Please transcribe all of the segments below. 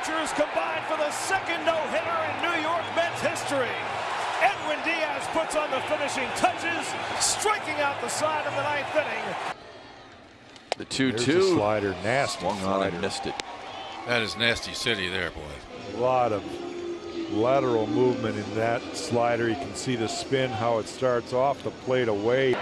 pitchers combined for the second no-hitter in New York Mets history. Edwin Diaz puts on the finishing touches, striking out the side of the ninth inning. The There's 2 a 2. slider, nasty Swung on slider. and missed it. That is nasty city there, boy. A lot of lateral movement in that slider. You can see the spin, how it starts off the plate away.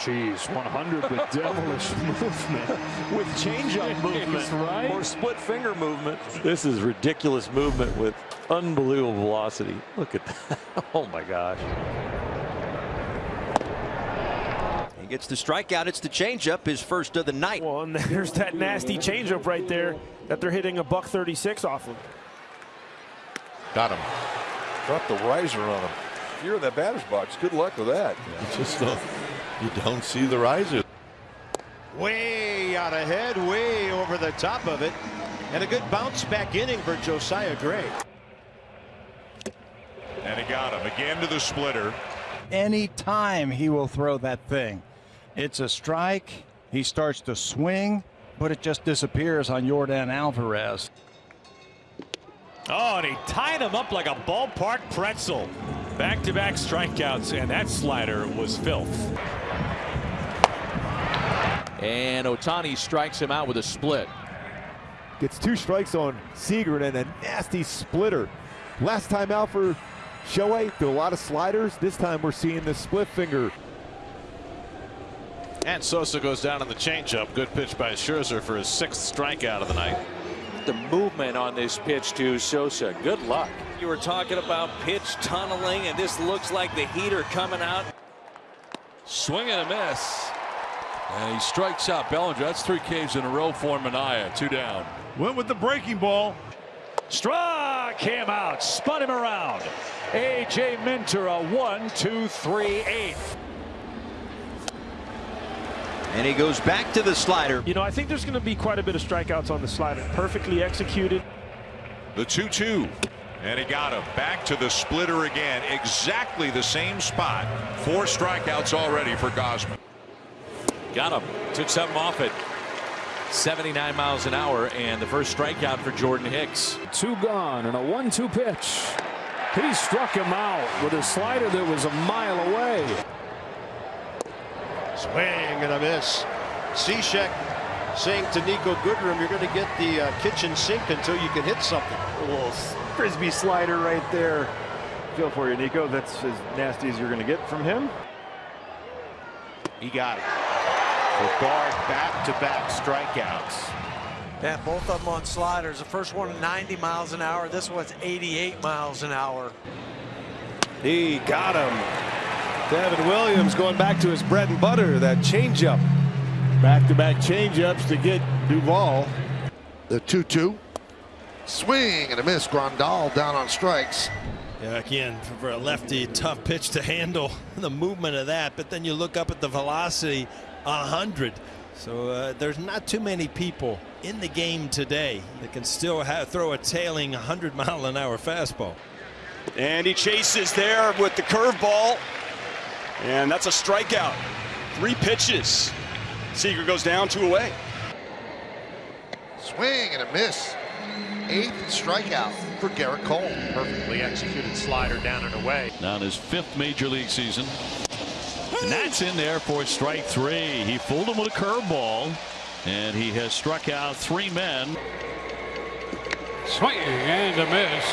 Jeez, 100 with devilish movement, with changeup movement, right? or split finger movement. This is ridiculous movement with unbelievable velocity. Look at that. Oh my gosh. He gets the strikeout. It's the changeup, his first of the night. Well, and there's that nasty changeup right there that they're hitting a buck 36 off of. Got him. Drop the riser on him. If you're in that batter's box, good luck with that. You just don't, you don't see the riser. Way out ahead, way over the top of it. And a good bounce back inning for Josiah Gray. And he got him again to the splitter. Any time he will throw that thing. It's a strike. He starts to swing, but it just disappears on Yordan Alvarez. Oh, and he tied him up like a ballpark pretzel. Back to back strikeouts, and that slider was filth. And Ohtani strikes him out with a split. Gets two strikes on Seager and a nasty splitter. Last time out for Shohei, threw a lot of sliders. This time we're seeing the split finger. And Sosa goes down on the changeup. Good pitch by Scherzer for his sixth strikeout of the night. The movement on this pitch to Sosa. Good luck. You were talking about pitch tunneling, and this looks like the heater coming out. Swing and a miss. And he strikes out Bellinger. That's three Ks in a row for Manaea. Two down. Went with the breaking ball. Struck him out, spun him around. A.J. Minter, a one, two, three, eight. And he goes back to the slider. You know, I think there's going to be quite a bit of strikeouts on the slider. Perfectly executed. The 2 2. And he got him back to the splitter again. Exactly the same spot. Four strikeouts already for Gausman. Got him. Took something off it. 79 miles an hour, and the first strikeout for Jordan Hicks. Two gone and a one two pitch. He struck him out with a slider that was a mile away. Swing and a miss. Cishek saying to Niko Goodrum, you're going to get the uh, kitchen sink until you can hit something. A little frisbee slider right there. Feel for you, Niko. That's as nasty as you're going to get from him. He got it. For Bard, back-to-back strikeouts. Yeah, both of them on sliders. The first one 90 miles an hour. This one's 88 miles an hour. He got him. Devin Williams going back to his bread and butter, that changeup. Back-to-back changeups to get Duvall. The 2 2. Swing and a miss. Grandal down on strikes. Yeah, again, for a lefty, tough pitch to handle the movement of that. But then you look up at the velocity, 100. So uh, there's not too many people in the game today that can still have, throw a tailing 100 mile an hour fastball. And he chases there with the curveball. And that's a strikeout. Three pitches. Seager goes down, two away. Swing and a miss. Eighth strikeout for Gerrit Cole. Perfectly executed slider down and away. Now in his fifth major league season. And that's in there for strike three. He fooled him with a curveball. And he has struck out three men. Swing and a miss.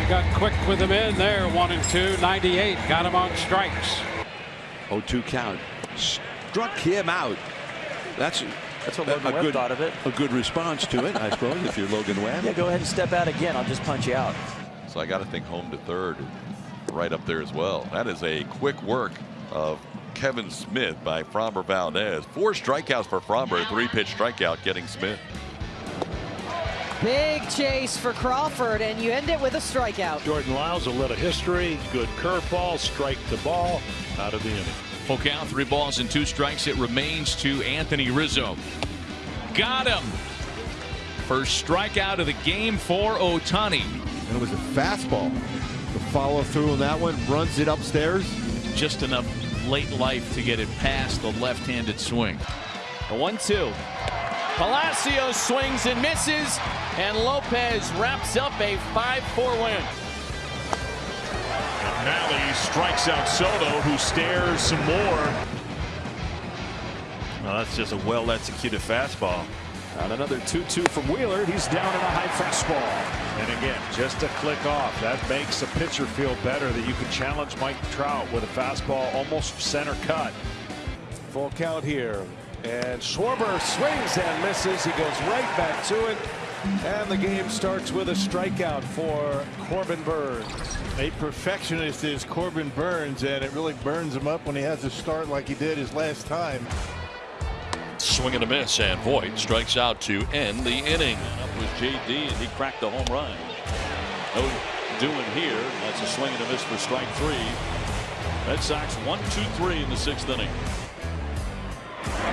He got quick with him in there. One and two. 98. Got him on strikes. 0-2 count. Struck him out. That's That's what a, Logan a Webb good thought of it. a good response to it, I suppose, if you're Logan Webb. Yeah, go ahead and step out again. I'll just punch you out. So I got to think home to third, right up there as well. That is a quick work of Kevin Smith by Framber Valdez. Four strikeouts for Framber, three pitch strikeout getting Smith. Big chase for Crawford, and you end it with a strikeout. Jordan Lyles, a little history, good curveball, strike the ball, out of the inning. Full count, three balls and two strikes. It remains to Anthony Rizzo. Got him. First strikeout of the game for Ohtani. And it was a fastball. The follow through on that one runs it upstairs. Just enough late life to get it past the left-handed swing. A one two. Palacios swings and misses, and Lopez wraps up a 5-4 win. Malley strikes out Soto, who stares some more. Well, that's just a well executed fastball. On another 2-2 from Wheeler, he's down in a high fastball. And again, just a click off. That makes a pitcher feel better that you can challenge Mike Trout with a fastball almost center cut. Full count here. And Schwarber swings and misses. He goes right back to it. And the game starts with a strikeout for Corbin Burnes. A perfectionist is Corbin Burnes, and it really burns him up when he has to start like he did his last time. Swing and a miss, and Voit strikes out to end the inning. Up was JD, and he cracked the home run. No doing here. That's a swing and a miss for strike three. Red Sox one, two, three in the sixth inning.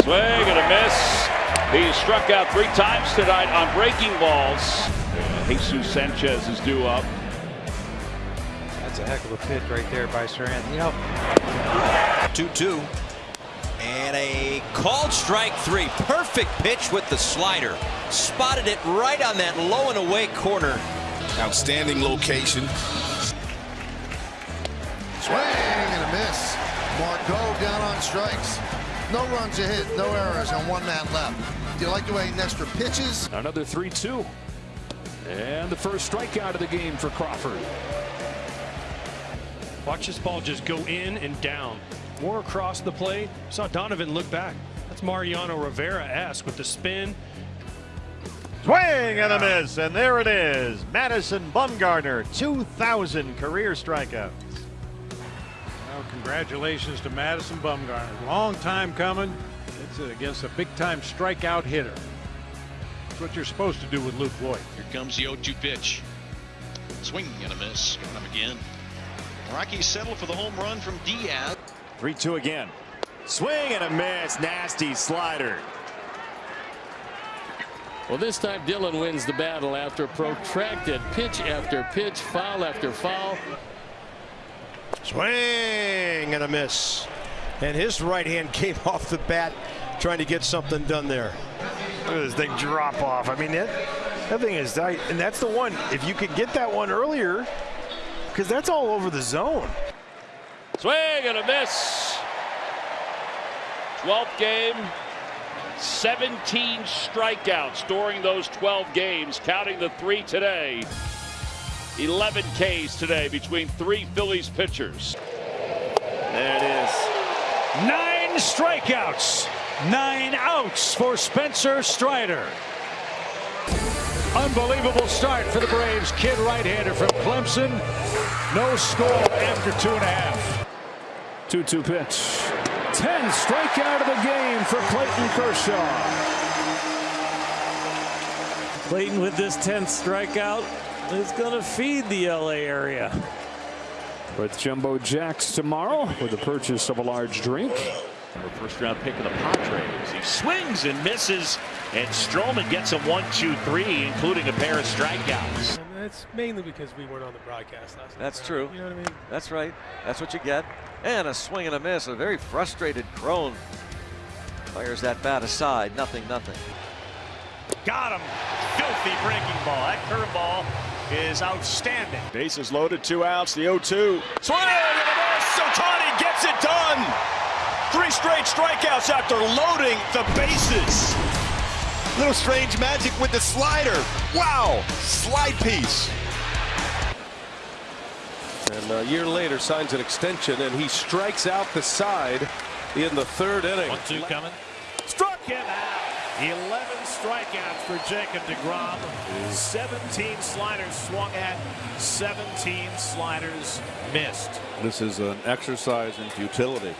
Swing and a miss. He struck out three times tonight on breaking balls. Jesus Sanchez is due up. That's a heck of a pitch right there by Serath. You know, 2-2. And a called strike three. Perfect pitch with the slider. Spotted it right on that low and away corner. Outstanding location. Swing and a miss. Margot down on strikes. No runs a hit, no errors, and one man left. Do you like the way Nestor pitches? Another 3-2. And the first strikeout of the game for Crawford. Watch this ball just go in and down. More across the plate. Saw Donovan look back. That's Mariano Rivera-esque with the spin. Swing and a miss, and there it is. Madison Bumgarner, 2,000 career strikeouts. Well, congratulations to Madison Bumgarner. Long time coming. It's against a big time strikeout hitter. That's what you're supposed to do with Luke Voit. Here comes the 0 2 pitch. Swing and a miss. Got him again. Rockies settle for the home run from Diaz. 3 2 again. Swing and a miss. Nasty slider. Well, this time Dylan wins the battle after protracted pitch after pitch, foul after foul. Swing and a miss. And his right hand came off the bat trying to get something done there. Look at this thing drop off. I mean, that, that thing is, I, and that's the one, if you could get that one earlier, because that's all over the zone. Swing and a miss. 12th game, 17 strikeouts during those 12 games, counting the three today. 11 Ks today between three Phillies pitchers. There it is. Nine strikeouts, nine outs for Spencer Strider. Unbelievable start for the Braves. Kid right-hander from Clemson. No score after two and a half. 2-2 pitch. 10 strikeout of the game for Clayton Kershaw. Clayton with this 10th strikeout is going to feed the LA area. With Jumbo Jacks tomorrow with the purchase of a large drink. First round pick of the Padres. He swings and misses, and Stroman gets him one, two, three, including a pair of strikeouts. And that's mainly because we weren't on the broadcast last night. That's true. You know what I mean? That's right. That's what you get. And a swing and a miss. A very frustrated Cron fires that bat aside. Nothing, nothing. Got him. Filthy breaking ball. That curveball is outstanding. Bases loaded, two outs, the 0 2. Swing and a miss. Ohtani gets it done. Three straight strikeouts after loading the bases. Little strange magic with the slider. Wow, slide piece. And a year later signs an extension, and he strikes out the side in the third inning. One, two coming. Struck him out. 11 strikeouts for Jacob DeGrom. 17 sliders swung at, 17 sliders missed. This is an exercise in futility.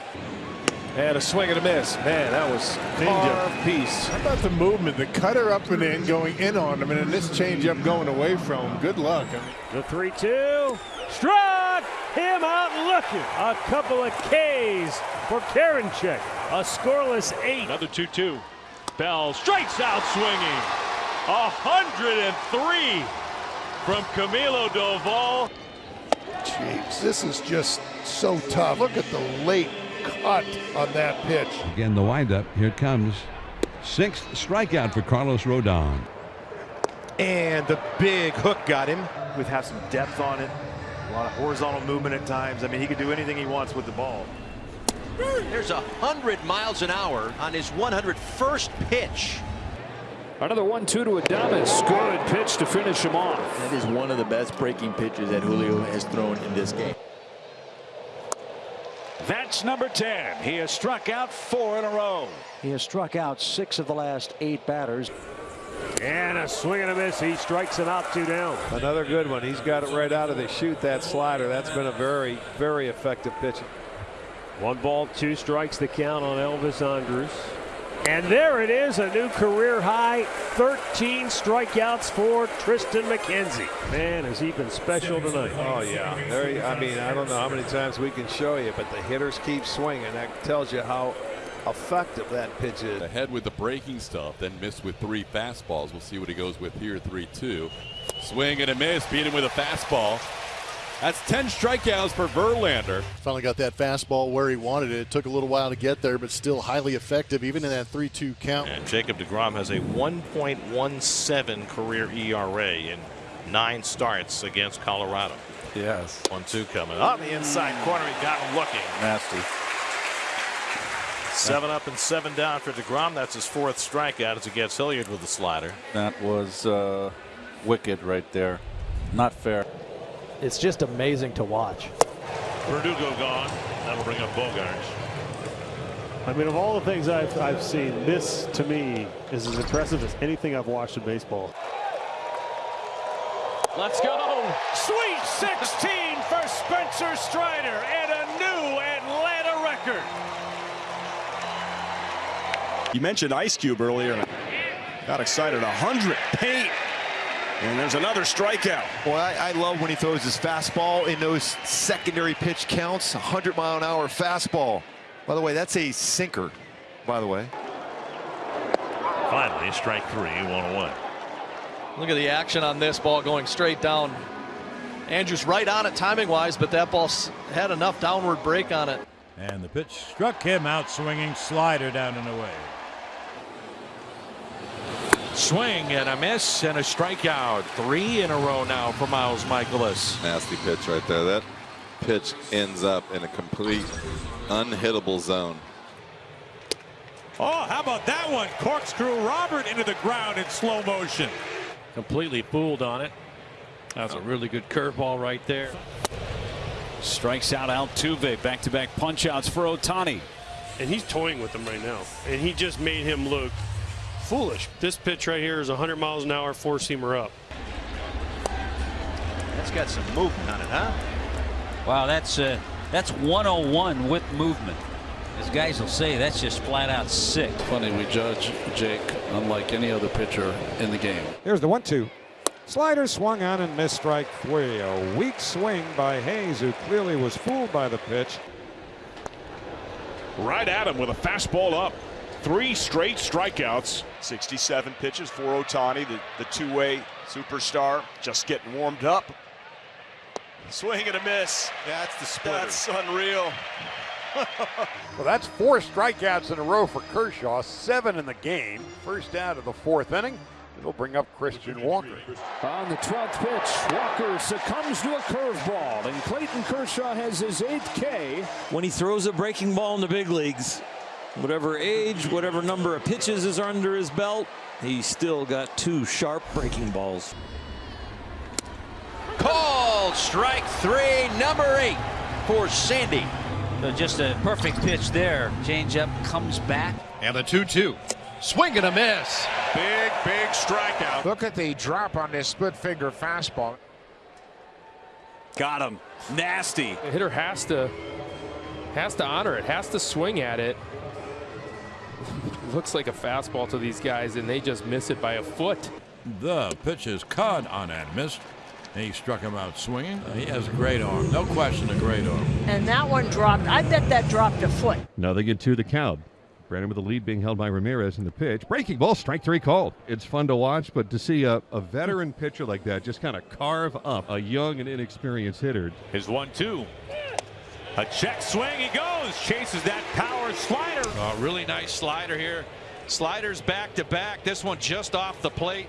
And a swing and a miss. Man, that was carved uh, piece. How about the movement? The cutter up and in, going in on him, and then this changeup going away from him. Good luck. I mean, The 3 2. Struck him out looking. A couple of Ks for Karinchak. A scoreless eight. Another 2 2. Bell strikes out swinging. 103 from Camilo Doval. Jeez, this is just so tough. Look at the late cut on that pitch. Again, the windup. Here it comes. Sixth strikeout for Carlos Rodon. And the big hook got him. With have some depth on it. A lot of horizontal movement at times. I mean, he can do anything he wants with the ball. There's a 100 miles an hour on his 101st pitch. Another 1 2 to Adames. Good pitch to finish him off. That is one of the best breaking pitches that Julio has thrown in this game. That's number 10. He has struck out four in a row. He has struck out six of the last eight batters. And a swing and a miss. He strikes him out two down. Another good one. He's got it right out of the shoot, that slider. That's been a very, very effective pitch. One ball, two strikes the count on Elvis Andrus. And there it is, a new career high 13 strikeouts for Triston McKenzie. Man, has he been special tonight. Oh, yeah. There, I mean, I don't know how many times we can show you, but the hitters keep swinging. That tells you how effective that pitch is. Ahead with the breaking stuff, then missed with three fastballs. We'll see what he goes with here 3 2. Swing and a miss, beat him with a fastball. That's 10 strikeouts for Verlander. Finally got that fastball where he wanted it. It took a little while to get there, but still highly effective, even in that 3 2 count. And Jacob DeGrom has a 1.17 career ERA in nine starts against Colorado. Yes. 1 2 coming. On the inside corner, he got him looking. Nasty. Seven up and seven down for DeGrom. That's his fourth strikeout as he gets Hilliard with the slider. That was uh, wicked right there. Not fair. It's just amazing to watch. Verdugo gone. That'll bring up Bogaerts. I mean, of all the things I've, I've seen, this to me is as impressive as anything I've watched in baseball. Let's go. Sweet 16 for Spencer Strider and a new Atlanta record. You mentioned Ice Cube earlier. Got excited. 100 paint. And there's another strikeout. Boy, I, I, love when he throws his fastball in those secondary pitch counts. 100 mile an hour fastball. By the way, that's a sinker, by the way. Finally, strike three. One away. Look at the action on this ball going straight down. Andrews right on it timing wise, but that ball had enough downward break on it. And the pitch struck him out swinging slider down and away. Swing and a miss and a strikeout. Three in a row now for Miles Mikolas. Nasty pitch right there. That pitch ends up in a complete unhittable zone. Oh, how about that one? Corkscrew Robert into the ground in slow motion. Completely fooled on it. That's a really good curveball right there. Strikes out Altuve. Back to back punch outs for Ohtani. And he's toying with him right now. And he just made him look foolish. This pitch right here is 100 miles an hour, four seamer up. That's got some movement on it, huh? Wow, that's uh, that's 101 with movement. As guys will say, that's just flat out sick. Funny, we judge Jake unlike any other pitcher in the game. Here's the one-two. Slider swung on and missed strike three. A weak swing by Hayes, who clearly was fooled by the pitch. Right at him with a fastball up. Three straight strikeouts. 67 pitches for Ohtani, the, the two-way superstar, just getting warmed up. Swing and a miss. That's the splitter. That's unreal. well, that's four strikeouts in a row for Kershaw, seven in the game. First out of the fourth inning. It'll bring up Christian Walker. On the 12th pitch, Walker succumbs to a curveball, and Clayton Kershaw has his eighth K. When he throws a breaking ball in the big leagues, whatever age, whatever number of pitches is under his belt, he's still got two sharp breaking balls. Called strike three, number eight for Sandy. So just a perfect pitch there. Changeup comes back. And the 2 2. Swing and a miss. Big, big strikeout. Look at the drop on this split finger fastball. Got him. Nasty. The hitter has to has to honor it, has to swing at it. Looks like a fastball to these guys, and they just miss it by a foot. The pitch is caught on and missed. He struck him out swinging. He has a great arm. No question, a great arm. And that one dropped. I bet that dropped a foot. Nothing to the count. Brandon with the lead being held by Ramirez in the pitch. Breaking ball, strike three called. It's fun to watch, but to see a, a veteran pitcher like that just kind of carve up a young and inexperienced hitter. His one two. A check swing, he goes. Chases that power slider. A really nice slider here. Sliders back to back. This one just off the plate.